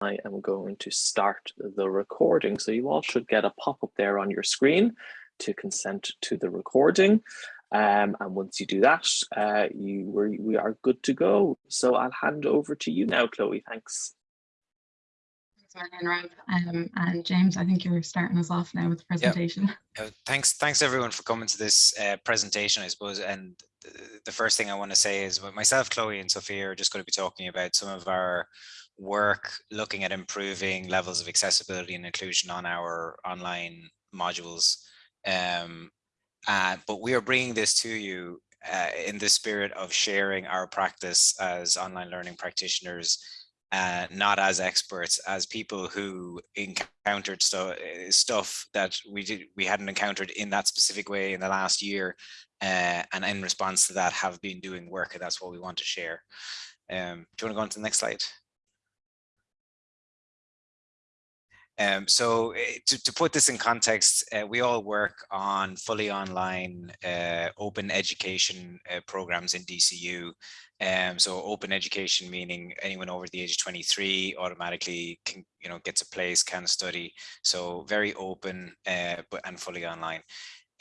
I am going to start the recording. So you all should get a pop-up there on your screen to consent to the recording. Um, and once you do that, uh, you we, we are good to go. So I'll hand over to you now, Chloe. Thanks. Thanks, Um, and James, I think you're starting us off now with the presentation. Uh, thanks, thanks everyone for coming to this uh, presentation, I suppose. And the first thing I want to say is myself, Chloe and Sophia are just going to be talking about some of our work looking at improving levels of accessibility and inclusion on our online modules. Um, uh, but we are bringing this to you uh, in the spirit of sharing our practice as online learning practitioners, uh, not as experts, as people who encountered stu stuff that we did we hadn't encountered in that specific way in the last year, uh, and in response to that, have been doing work, and that's what we want to share. Um, do you want to go on to the next slide? Um, so eh, to, to put this in context, uh, we all work on fully online uh, open education uh, programs in DCU. Um, so open education meaning anyone over the age of 23 automatically can, you know, gets a place, can study. So very open but and fully online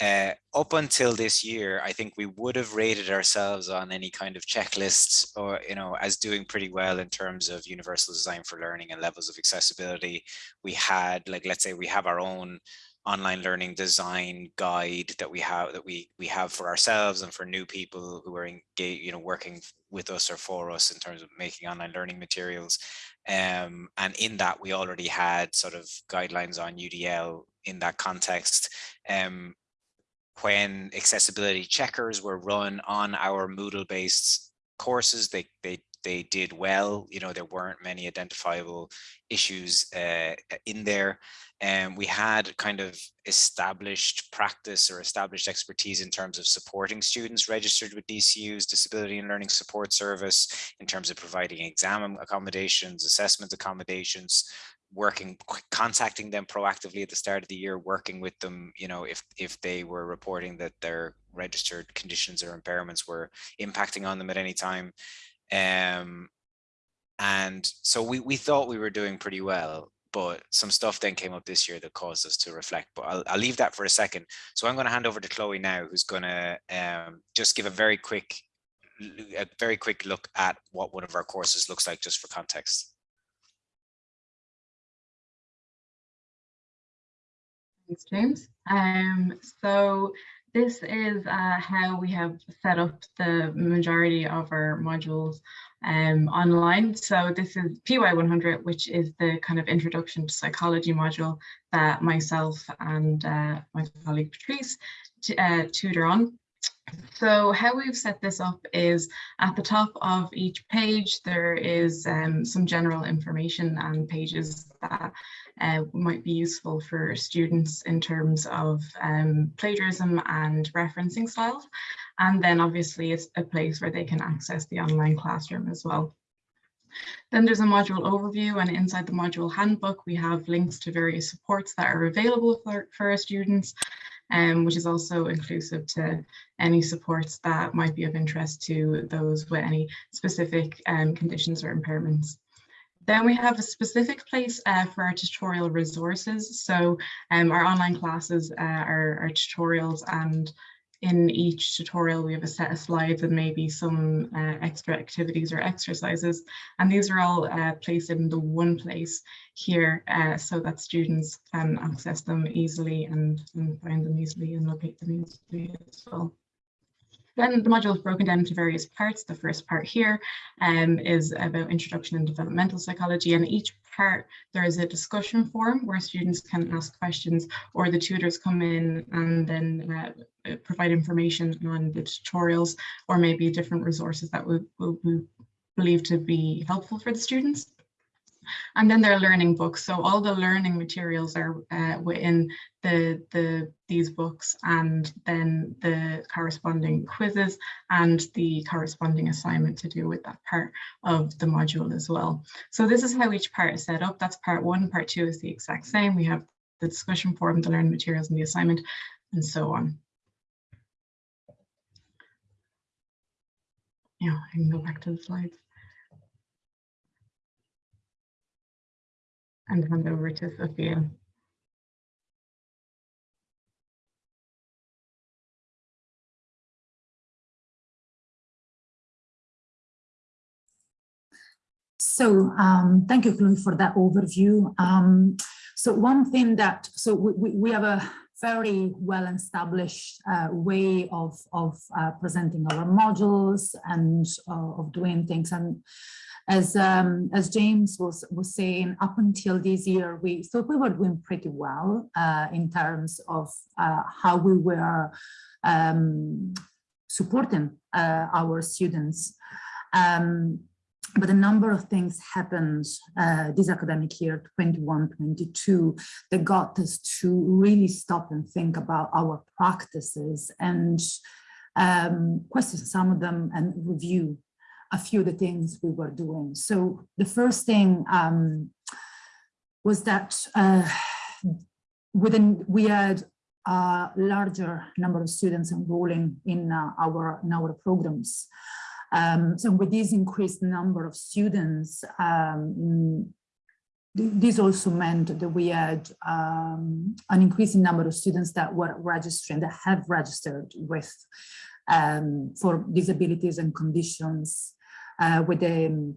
uh, up until this year, I think we would have rated ourselves on any kind of checklists or, you know, as doing pretty well in terms of universal design for learning and levels of accessibility. We had, like, let's say we have our own online learning design guide that we have that we we have for ourselves and for new people who are engaged, you know, working with us or for us in terms of making online learning materials. Um, and in that, we already had sort of guidelines on UDL in that context. Um, when accessibility checkers were run on our Moodle based courses, they, they, they did well, you know, there weren't many identifiable issues uh, in there. And we had kind of established practice or established expertise in terms of supporting students registered with DCU's Disability and Learning Support Service, in terms of providing exam accommodations, assessment accommodations, working contacting them proactively at the start of the year working with them you know if if they were reporting that their registered conditions or impairments were impacting on them at any time. Um and so we we thought we were doing pretty well but some stuff then came up this year that caused us to reflect but i'll, I'll leave that for a second. So i'm going to hand over to chloe now who's going to um just give a very quick a very quick look at what one of our courses looks like just for context Thanks, James. Um, so this is uh, how we have set up the majority of our modules um, online. So this is PY100, which is the kind of introduction to psychology module that myself and uh, my colleague Patrice uh, tutor on. So how we've set this up is at the top of each page, there is um, some general information and pages that uh, might be useful for students in terms of um, plagiarism and referencing styles. And then obviously it's a place where they can access the online classroom as well. Then there's a module overview and inside the module handbook, we have links to various supports that are available for, for our students, um, which is also inclusive to any supports that might be of interest to those with any specific um, conditions or impairments. Then we have a specific place uh, for our tutorial resources. So um, our online classes uh, are, tutorials and in each tutorial we have a set of slides and maybe some uh, extra activities or exercises. And these are all uh, placed in the one place here uh, so that students can access them easily and, and find them easily and locate them easily as well. Then the module is broken down into various parts. The first part here um, is about introduction and developmental psychology and each part there is a discussion forum where students can ask questions or the tutors come in and then uh, provide information on the tutorials or maybe different resources that we, we, we believe to be helpful for the students. And then there are learning books. So all the learning materials are uh, within the, the these books and then the corresponding quizzes and the corresponding assignment to do with that part of the module as well. So this is how each part is set up. That's part one. Part two is the exact same. We have the discussion forum, the learning materials and the assignment and so on. Yeah, I can go back to the slides. And hand over to Sophia. So um, thank you, Chloe, for that overview. Um, so one thing that, so we, we, we have a very well established uh, way of, of uh, presenting our modules and uh, of doing things. And as, um, as James was, was saying, up until this year, we thought we were doing pretty well uh, in terms of uh, how we were um, supporting uh, our students. Um, but a number of things happened uh, this academic year 21-22 that got us to really stop and think about our practices and um, question some of them and review a few of the things we were doing. So the first thing um, was that uh, within we had a larger number of students enrolling in uh, our in our programs. Um, so with this increased number of students, um, this also meant that we had um, an increasing number of students that were registering, that have registered with um, for disabilities and conditions uh, with the,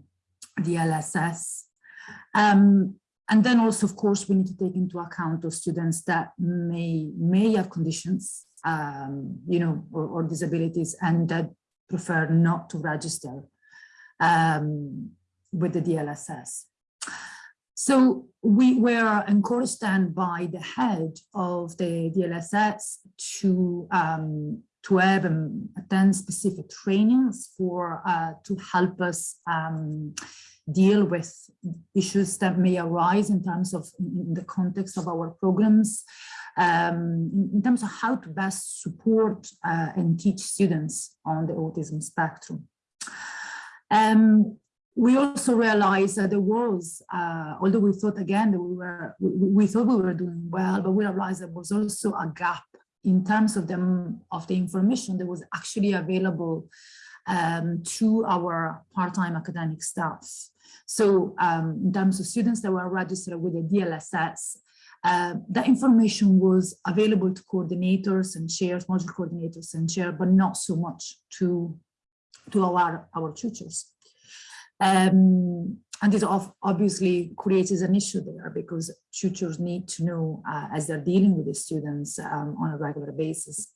the LSS. Um, and then also, of course, we need to take into account those students that may may have conditions, um, you know, or, or disabilities, and that prefer not to register um, with the DLSS. So we were encouraged then by the head of the DLSS to um, to have um, attend specific trainings for uh, to help us um, deal with issues that may arise in terms of in the context of our programs um, in terms of how to best support uh, and teach students on the autism spectrum. Um, we also realized that there was, uh, although we thought again that we were, we, we, thought we were doing well, but we realized there was also a gap in terms of them of the information that was actually available um, to our part-time academic staff. So um, in terms of students that were registered with the DLSS, uh, that information was available to coordinators and chairs, module coordinators and chair, but not so much to, to our, our tutors. Um, and this obviously creates an issue there because tutors need to know uh, as they're dealing with the students um, on a regular basis.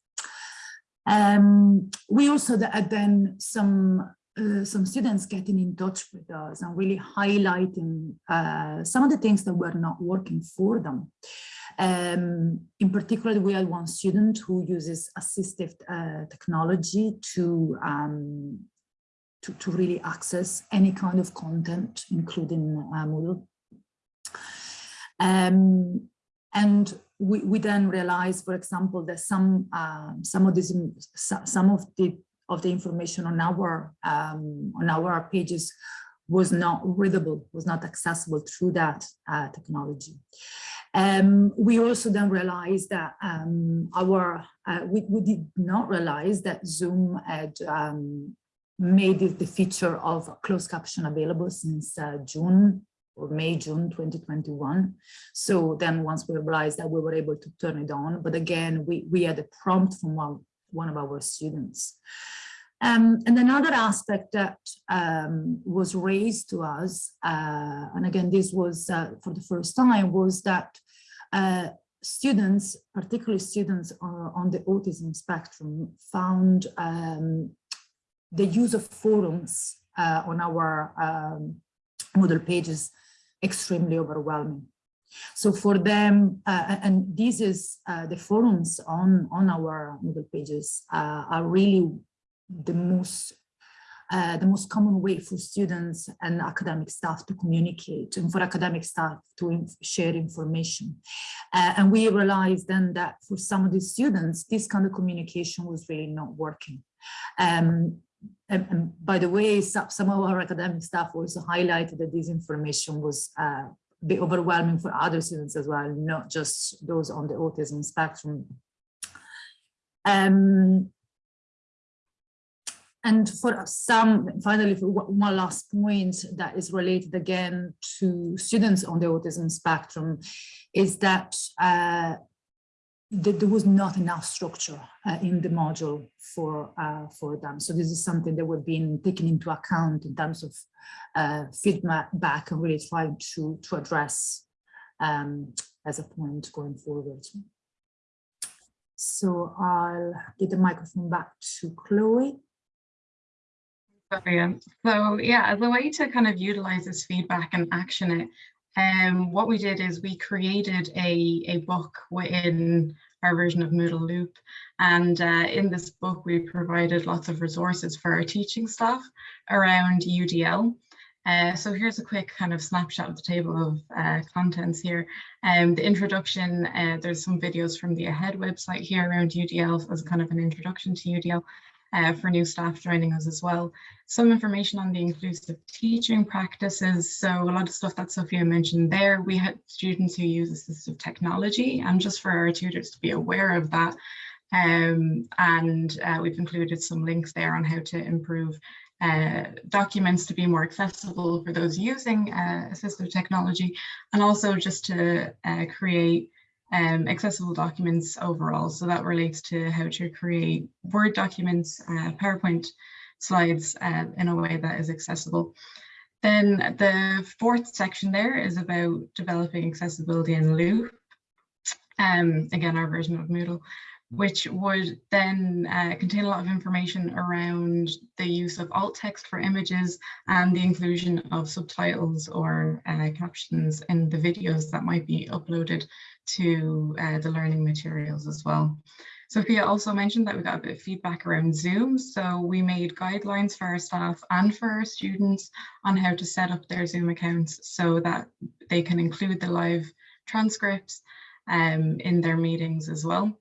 Um, we also had then some uh, some students getting in touch with us and really highlighting uh, some of the things that were not working for them. Um, in particular, we had one student who uses assistive uh, technology to, um, to, to, really access any kind of content, including uh, Moodle. Um, and we, we then realized, for example, that some um, some of these some of the of the information on our um, on our pages was not readable, was not accessible through that uh, technology. Um, we also then realized that um, our uh, we, we, did not realize that Zoom had um, made it the feature of closed caption available since uh, June or May, June 2021. So then once we realized that we were able to turn it on, but again, we, we had a prompt from one, one of our students. Um, and another aspect that um, was raised to us, uh, and again, this was uh, for the first time, was that uh, students, particularly students on the autism spectrum, found um, the use of forums uh, on our um, Moodle pages extremely overwhelming. So for them, uh, and this is uh, the forums on, on our Moodle pages uh, are really the most uh, the most common way for students and academic staff to communicate and for academic staff to in share information. Uh, and we realized then that for some of the students, this kind of communication was really not working. Um, and, and, by the way, some, some, of our academic staff also highlighted that this information was uh, a bit overwhelming for other students as well, not just those on the autism spectrum. Um, and for some, finally, for one last point that is related again to students on the autism spectrum is that uh, that there was not enough structure uh, in the module for uh, for them. So this is something that we've been taking into account in terms of uh, feedback and really trying to to address um, as a point going forward. So I'll give the microphone back to Chloe. Brilliant. So yeah, as a way to kind of utilize this feedback and action it, um, what we did is we created a, a book within our version of Moodle Loop. And uh, in this book, we provided lots of resources for our teaching staff around UDL. Uh, so here's a quick kind of snapshot of the table of uh, contents here. Um, the introduction, uh, there's some videos from the AHEAD website here around UDL as kind of an introduction to UDL uh, for new staff joining us as well. Some information on the inclusive teaching practices. So a lot of stuff that Sophia mentioned there, we had students who use assistive technology and just for our tutors to be aware of that. Um, and uh, we've included some links there on how to improve uh, documents to be more accessible for those using uh, assistive technology and also just to uh, create um, accessible documents overall. So that relates to how to create Word documents, uh, PowerPoint slides uh, in a way that is accessible. Then the fourth section there is about developing accessibility in Loop. Um, again, our version of Moodle which would then uh, contain a lot of information around the use of alt text for images and the inclusion of subtitles or uh, captions in the videos that might be uploaded to uh, the learning materials as well. Sophia also mentioned that we got a bit of feedback around Zoom. So we made guidelines for our staff and for our students on how to set up their Zoom accounts so that they can include the live transcripts um, in their meetings as well.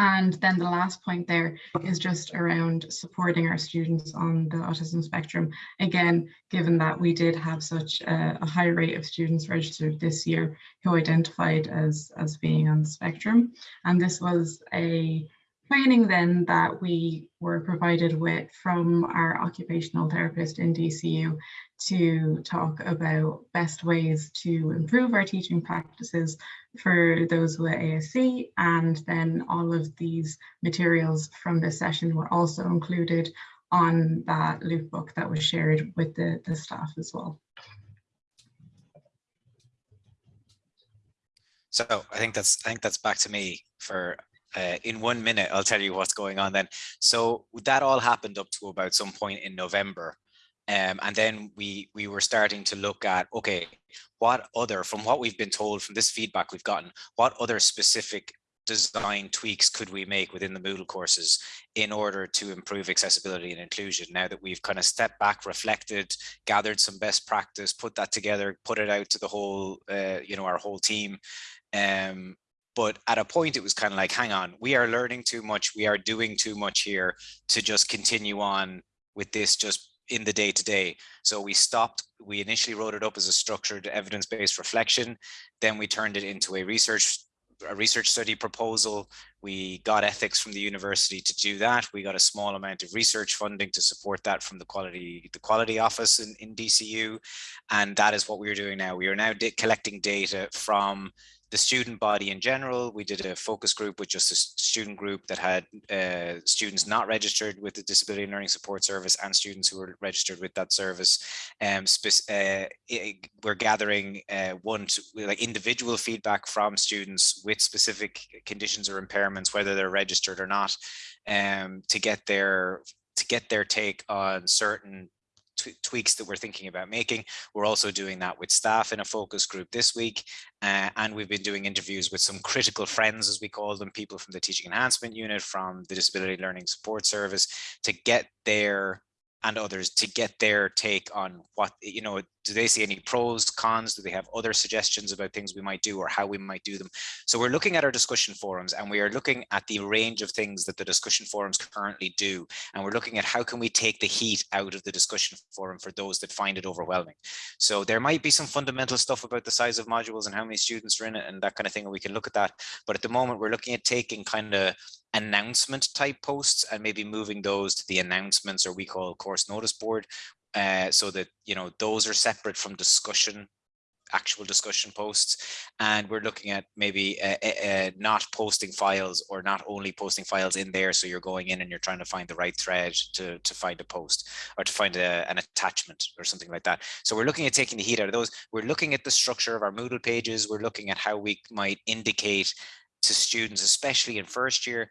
And then the last point there is just around supporting our students on the autism spectrum. Again, given that we did have such a, a, high rate of students registered this year who identified as, as being on the spectrum. And this was a training then that we were provided with from our occupational therapist in DCU to talk about best ways to improve our teaching practices for those with ASC and then all of these materials from this session were also included on that loop book that was shared with the, the staff as well. So I think that's I think that's back to me for uh, in one minute. I'll tell you what's going on then. So that all happened up to about some point in November. Um, and then we we were starting to look at, okay, what other, from what we've been told from this feedback we've gotten, what other specific design tweaks could we make within the Moodle courses in order to improve accessibility and inclusion now that we've kind of stepped back, reflected, gathered some best practice, put that together, put it out to the whole, uh, you know, our whole team. Um, but at a point it was kind of like, hang on, we are learning too much, we are doing too much here to just continue on with this just in the day to day. So we stopped, we initially wrote it up as a structured evidence-based reflection. Then we turned it into a research a research study proposal. We got ethics from the university to do that. We got a small amount of research funding to support that from the quality the quality office in, in DCU. And that is what we are doing now. We are now collecting data from the student body in general. We did a focus group with just a student group that had uh, students not registered with the Disability and Learning Support Service and students who were registered with that service. Um, uh, we're gathering uh, one to, like individual feedback from students with specific conditions or impairments, whether they're registered or not, um, to get their to get their take on certain tweaks that we're thinking about making. We're also doing that with staff in a focus group this week. Uh, and we've been doing interviews with some critical friends, as we call them, people from the Teaching Enhancement Unit, from the Disability Learning Support Service, to get their and others to get their take on what, you know, do they see any pros, cons? Do they have other suggestions about things we might do or how we might do them? So we're looking at our discussion forums and we are looking at the range of things that the discussion forums currently do. And we're looking at how can we take the heat out of the discussion forum for those that find it overwhelming. So there might be some fundamental stuff about the size of modules and how many students are in it and that kind of thing. And we can look at that. But at the moment, we're looking at taking kind of announcement type posts and maybe moving those to the announcements or we call course notice board uh, so that you know those are separate from discussion actual discussion posts. And we're looking at maybe uh, uh, not posting files or not only posting files in there so you're going in and you're trying to find the right thread to to find a post or to find a, an attachment or something like that. So we're looking at taking the heat out of those. We're looking at the structure of our Moodle pages. We're looking at how we might indicate to students especially in first year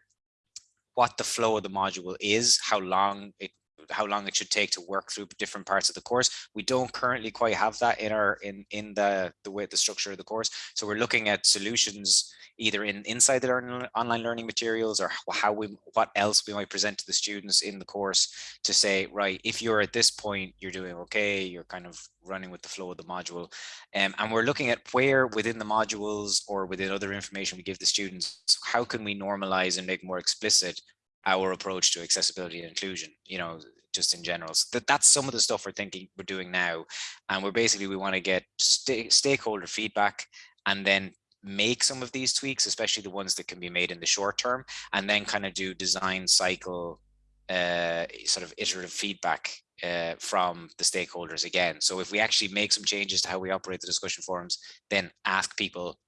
what the flow of the module is how long it how long it should take to work through different parts of the course. We don't currently quite have that in our in in the the way the structure of the course. So we're looking at solutions either in inside the online learning materials or how we what else we might present to the students in the course to say right if you're at this point you're doing okay you're kind of running with the flow of the module um, and we're looking at where within the modules or within other information we give the students how can we normalize and make more explicit our approach to accessibility and inclusion you know just in general. So that, that's some of the stuff we're thinking we're doing now. And we're basically we want to get st stakeholder feedback and then make some of these tweaks especially the ones that can be made in the short term and then kind of do design cycle uh, sort of iterative feedback uh, from the stakeholders again. So if we actually make some changes to how we operate the discussion forums then ask people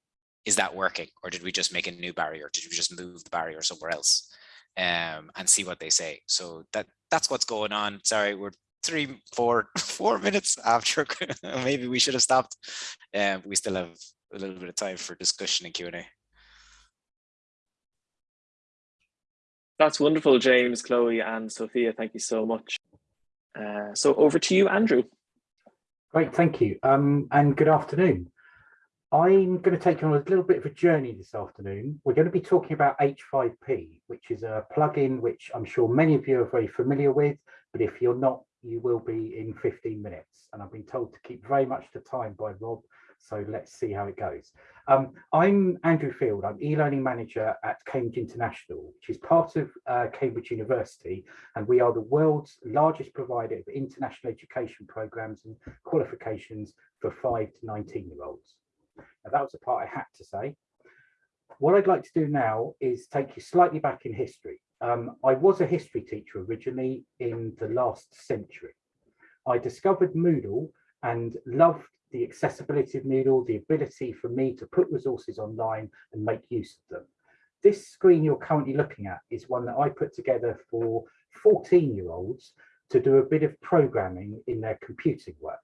is that working or did we just make a new barrier? Did we just move the barrier somewhere else um, and see what they say. So that that's what's going on. Sorry, we're three, four, four minutes after. Maybe we should have stopped. Um, we still have a little bit of time for discussion and Q&A. That's wonderful, James, Chloe, and Sophia. Thank you so much. Uh, so over to you, Andrew. Great, thank you. Um, and good afternoon. I'm going to take you on a little bit of a journey this afternoon. We're going to be talking about H5P, which is a plugin which I'm sure many of you are very familiar with, but if you're not, you will be in 15 minutes. And I've been told to keep very much to time by Rob, so let's see how it goes. Um, I'm Andrew Field, I'm e-learning manager at Cambridge International, which is part of uh, Cambridge University, and we are the world's largest provider of international education programs and qualifications for 5 to 19 year olds. Now, that was the part I had to say. What I'd like to do now is take you slightly back in history. Um, I was a history teacher originally in the last century. I discovered Moodle and loved the accessibility of Moodle, the ability for me to put resources online and make use of them. This screen you're currently looking at is one that I put together for 14 year olds to do a bit of programming in their computing work.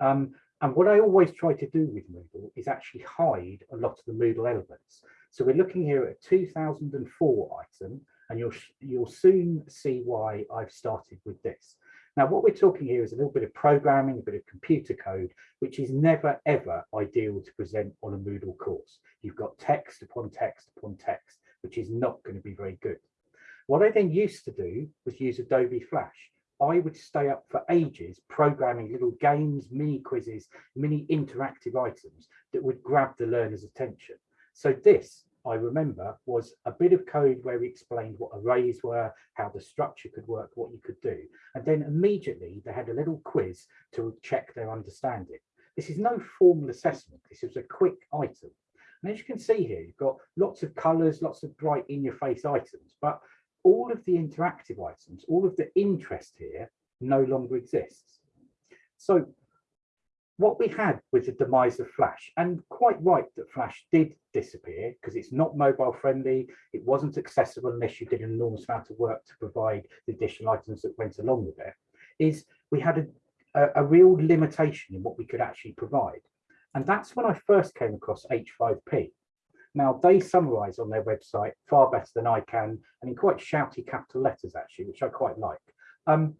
Um, and what I always try to do with Moodle is actually hide a lot of the Moodle elements. So we're looking here at a 2004 item, and you'll, you'll soon see why I've started with this. Now, what we're talking here is a little bit of programming, a bit of computer code, which is never, ever ideal to present on a Moodle course. You've got text upon text upon text, which is not going to be very good. What I then used to do was use Adobe Flash. I would stay up for ages programming little games, mini quizzes, mini interactive items that would grab the learner's attention. So this, I remember, was a bit of code where we explained what arrays were, how the structure could work, what you could do. And then immediately they had a little quiz to check their understanding. This is no formal assessment. This is a quick item. And as you can see here, you've got lots of colors, lots of bright in your face items, but all of the interactive items, all of the interest here no longer exists. So what we had with the demise of Flash and quite right that Flash did disappear because it's not mobile friendly. It wasn't accessible unless you did an enormous amount of work to provide the additional items that went along with it is we had a, a, a real limitation in what we could actually provide. And that's when I first came across H5P. Now, they summarize on their website far better than I can, and in quite shouty capital letters, actually, which I quite like. Um,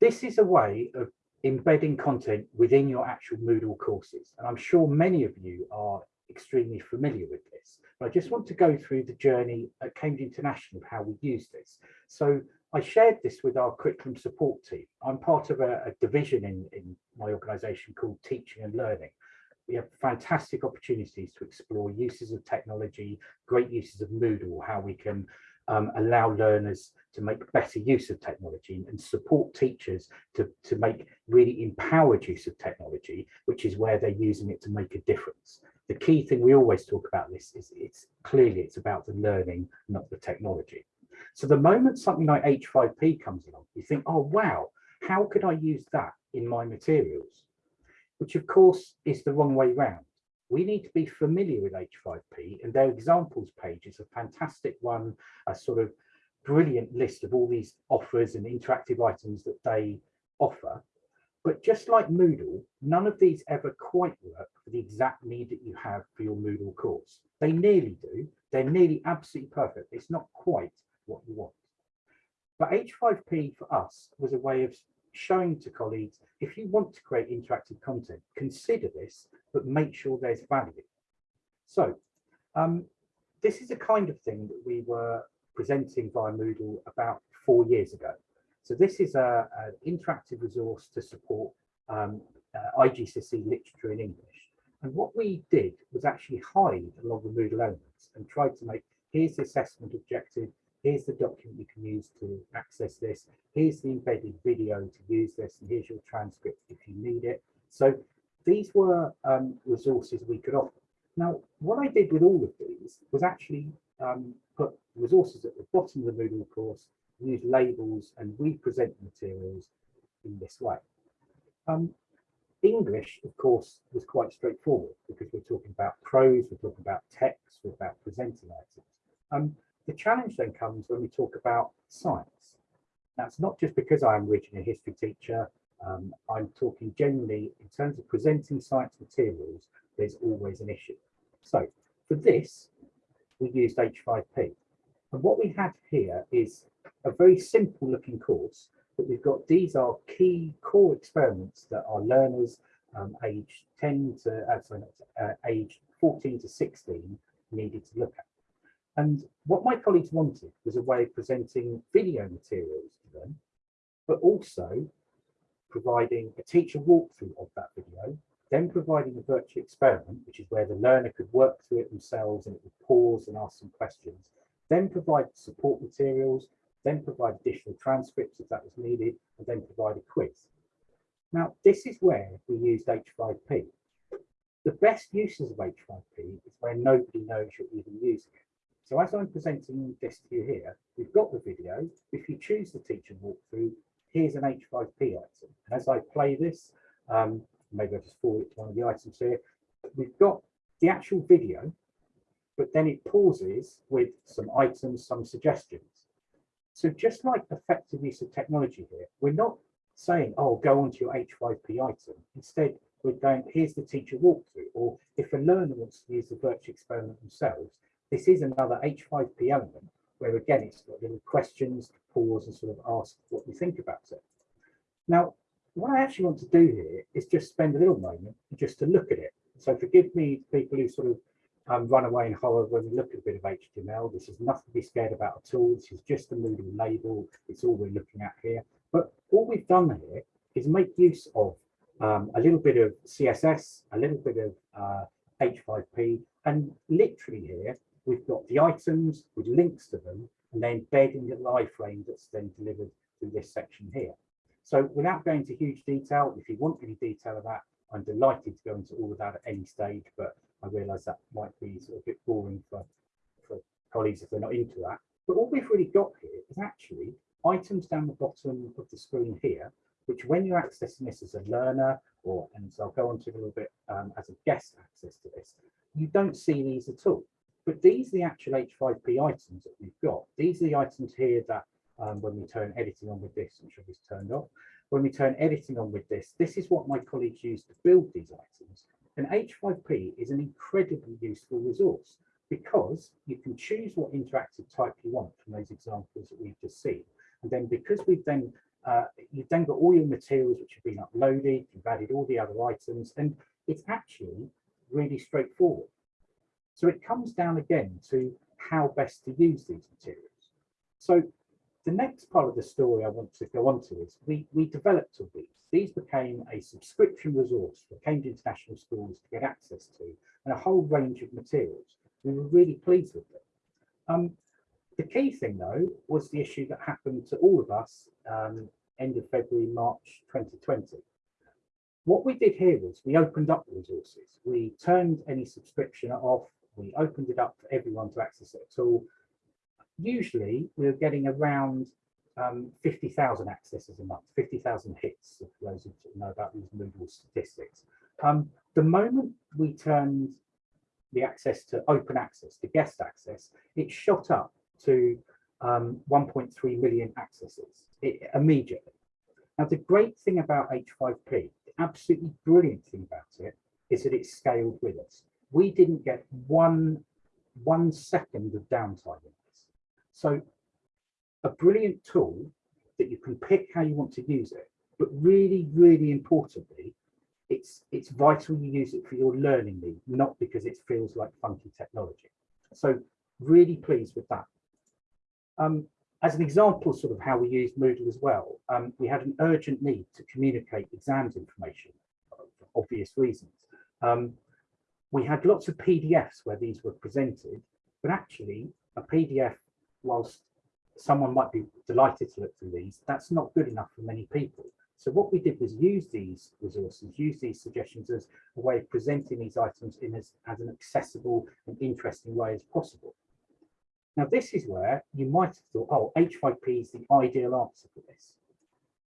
this is a way of embedding content within your actual Moodle courses. And I'm sure many of you are extremely familiar with this. But I just want to go through the journey at Cambridge International of how we use this. So I shared this with our curriculum support team. I'm part of a, a division in, in my organisation called Teaching and Learning we have fantastic opportunities to explore uses of technology, great uses of Moodle, how we can um, allow learners to make better use of technology and support teachers to, to make really empowered use of technology, which is where they're using it to make a difference. the key thing we always talk about this is it's clearly it's about the learning, not the technology. So the moment something like H5P comes along, you think, oh, wow, how could I use that in my materials? Which of course is the wrong way round. We need to be familiar with H5P and their examples page is a fantastic one, a sort of brilliant list of all these offers and interactive items that they offer. But just like Moodle, none of these ever quite work for the exact need that you have for your Moodle course. They nearly do. They're nearly absolutely perfect. It's not quite what you want. But H5P for us was a way of showing to colleagues, if you want to create interactive content, consider this, but make sure there's value. So um, this is a kind of thing that we were presenting via Moodle about four years ago. So this is an interactive resource to support um, uh, literature in English. And what we did was actually hide a lot of the Moodle elements and tried to make, here's the assessment objective, here's the document you can use to access this, here's the embedded video to use this, and here's your transcript if you need it. So these were um, resources we could offer. Now, what I did with all of these was actually um, put resources at the bottom of the Moodle course, use labels, and we present materials in this way. Um, English, of course, was quite straightforward because we're talking about prose, we're talking about text, we're about presenting items. Um, the challenge then comes when we talk about science. That's not just because I'm originally a history teacher, um, I'm talking generally in terms of presenting science materials, there's always an issue. So for this, we used H5P. And what we have here is a very simple looking course, but we've got these are key core experiments that our learners um, age 10 to uh, sorry, uh, age 14 to 16 needed to look at. And what my colleagues wanted was a way of presenting video materials to them, but also providing a teacher walkthrough of that video, then providing a virtual experiment, which is where the learner could work through it themselves and it would pause and ask some questions, then provide support materials, then provide additional transcripts if that was needed, and then provide a quiz. Now, this is where we used H5P. The best uses of H5P is where nobody knows you're even using it. So as I'm presenting this to you here, we've got the video. If you choose the teacher walkthrough, here's an H5P item. And as I play this, um, maybe I'll just forward it to one of the items here, we've got the actual video, but then it pauses with some items, some suggestions. So just like effective use of technology here, we're not saying, oh, go onto your H5P item. Instead, we're going, here's the teacher walkthrough, or if a learner wants to use the virtual experiment themselves, this is another H5P element where again, it's got little questions to pause and sort of ask what you think about it. Now, what I actually want to do here is just spend a little moment just to look at it. So forgive me, people who sort of um, run away in horror when we look at a bit of HTML. This is nothing to be scared about at all. This is just a Moodle label. It's all we're looking at here. But all we've done here is make use of um, a little bit of CSS, a little bit of uh, H5P, and literally here, we've got the items with links to them, and then in the live frame that's then delivered through this section here. So without going into huge detail, if you want any detail of that, I'm delighted to go into all of that at any stage, but I realise that might be sort of a bit boring for, for colleagues if they're not into that. But what we've really got here is actually items down the bottom of the screen here, which when you're accessing this as a learner, or and so I'll go on to a little bit um, as a guest access to this, you don't see these at all. But these are the actual H5P items that we've got. These are the items here that um, when we turn editing on with this, I'm sure turned off. When we turn editing on with this, this is what my colleagues use to build these items. And H5P is an incredibly useful resource because you can choose what interactive type you want from those examples that we've just seen. And then because we've then, uh, you've then got all your materials which have been uploaded, you've added all the other items, and it's actually really straightforward. So it comes down again to how best to use these materials. So the next part of the story I want to go on to is we, we developed all these. These became a subscription resource for Cambridge International Schools to get access to and a whole range of materials. We were really pleased with them. Um, the key thing though was the issue that happened to all of us um, end of February, March 2020. what we did here was we opened up the resources. We turned any subscription off. We opened it up for everyone to access it all. Usually we're getting around um, 50,000 accesses a month, 50,000 hits, for those who know about these Moodle statistics. Um, the moment we turned the access to open access, to guest access, it shot up to um, 1.3 million accesses it, immediately. Now, the great thing about H5P, the absolutely brilliant thing about it, is that it scaled with us. We didn't get one, one second of downtime in this. So a brilliant tool that you can pick how you want to use it, but really, really importantly, it's it's vital you use it for your learning need, not because it feels like funky technology. So really pleased with that. Um, as an example, sort of how we used Moodle as well, um, we had an urgent need to communicate exams information for obvious reasons. Um, we had lots of PDFs where these were presented, but actually a PDF, whilst someone might be delighted to look through these, that's not good enough for many people. So what we did was use these resources, use these suggestions as a way of presenting these items in as, as an accessible and interesting way as possible. Now, this is where you might have thought, oh, H5P is the ideal answer for this.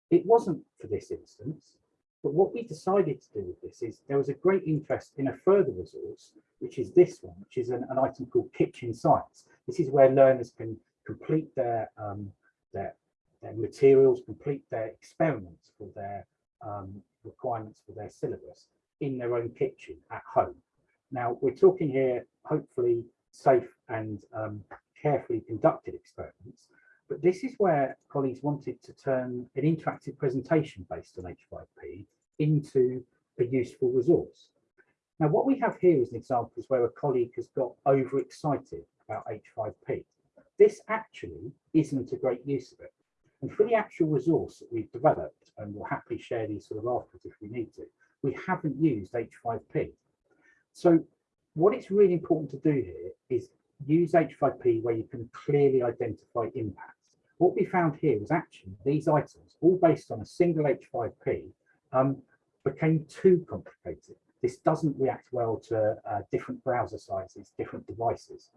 It wasn't for this instance, but what we decided to do with this is there was a great interest in a further resource, which is this one, which is an, an item called Kitchen Science. This is where learners can complete their, um, their their materials, complete their experiments for their um, requirements for their syllabus in their own kitchen at home. Now, we're talking here, hopefully safe and um, carefully conducted experiments, but this is where colleagues wanted to turn an interactive presentation based on H5P into a useful resource. Now, what we have here is an example where a colleague has got overexcited about H5P. This actually isn't a great use of it. And for the actual resource that we've developed, and we'll happily share these sort of afterwards if we need to, we haven't used H5P. So what it's really important to do here is use H5P where you can clearly identify impacts. What we found here was actually these items, all based on a single H5P, um, became too complicated. This doesn't react well to uh, different browser sizes, different devices.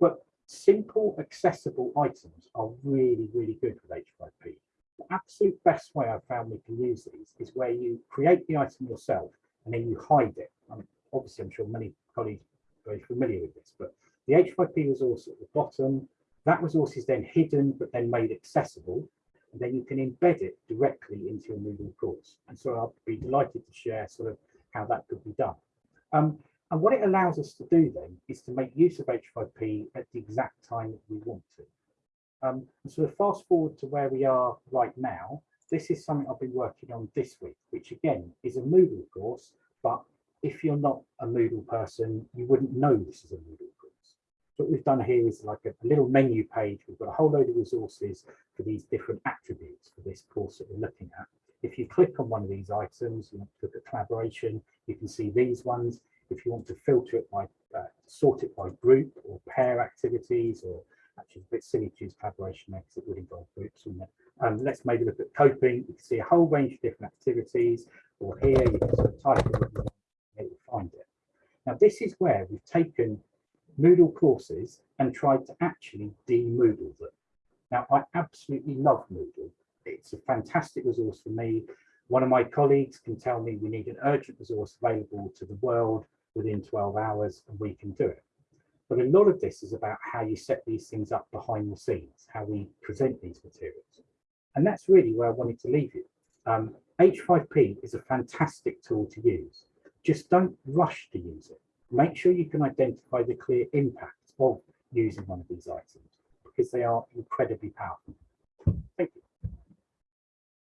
But simple, accessible items are really, really good with H5P. The absolute best way I've found we can use these is where you create the item yourself and then you hide it. Um, obviously, I'm sure many colleagues are very familiar with this, but the H5P resource at the bottom, that resource is then hidden, but then made accessible. And then you can embed it directly into your Moodle course. And so I'll be delighted to share sort of how that could be done. Um, and what it allows us to do then is to make use of H5P at the exact time that we want to. Um, and so fast forward to where we are right now, this is something I've been working on this week, which again is a Moodle course, but if you're not a Moodle person, you wouldn't know this is a Moodle what we've done here is like a, a little menu page. We've got a whole load of resources for these different attributes for this course that we're looking at. If you click on one of these items, you look at collaboration, you can see these ones if you want to filter it by, uh, sort it by group or pair activities, or actually a bit silly to use collaboration because it would involve groups. And um, let's maybe look at coping. You can see a whole range of different activities, or here you can sort of type it it will find it. Now, this is where we've taken Moodle courses and tried to actually de-Moodle them. Now, I absolutely love Moodle. It's a fantastic resource for me. One of my colleagues can tell me we need an urgent resource available to the world within 12 hours and we can do it. But a lot of this is about how you set these things up behind the scenes, how we present these materials. And that's really where I wanted to leave you. Um, H5P is a fantastic tool to use. Just don't rush to use it. Make sure you can identify the clear impact of using one of these items because they are incredibly powerful. Thank you.